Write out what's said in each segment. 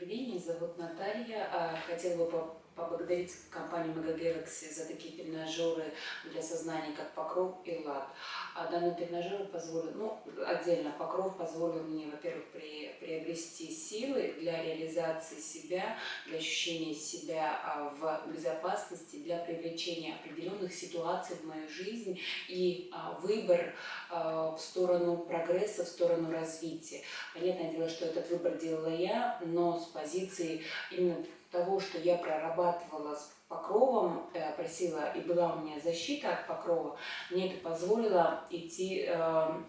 Меня зовут Наталья. А, хотела бы поблагодарить компанию Galaxy за такие тренажеры для сознания, как Покров и Лад. А данный тренажер позволил, ну, отдельно Покров позволил мне, во-первых, при, приобрести силы для реализации себя, для ощущения себя а, в безопасности, для привлечения определенных ситуаций в мою жизнь и а, выбор в сторону прогресса, в сторону развития. Понятное дело, что этот выбор делала я, но с позиции именно того, что я прорабатывала с покровом, э, просила, и была у меня защита от покрова, мне это позволило идти, э,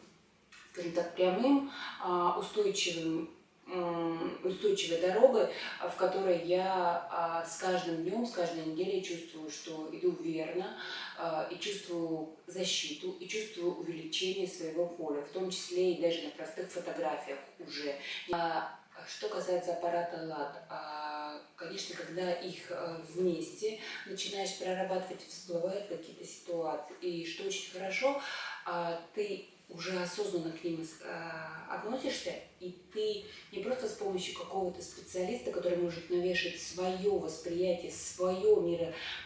скажем так, прямым, а, устойчивым устойчивой дорогой, в которой я а, с каждым днем, с каждой неделей чувствую, что иду верно, а, и чувствую защиту, и чувствую увеличение своего поля, в том числе и даже на простых фотографиях уже. Что касается аппарата ЛАД, конечно, когда их э, вместе начинаешь прорабатывать, всплывают какие-то ситуации. И что очень хорошо, ты уже осознанно к ним э, относишься, и ты не просто с помощью какого-то специалиста, который может навешать свое восприятие, свое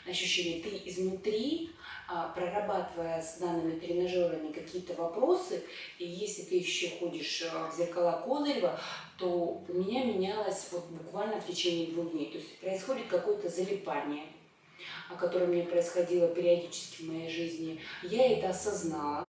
мироощущение, ты изнутри, а, прорабатывая с данными тренажерами какие-то вопросы, и если ты еще ходишь э, в зеркала Козырева, то у меня менялось вот буквально в течение двух дней. То есть происходит какое-то залипание, которое мне происходило периодически в моей жизни. Я это осознала.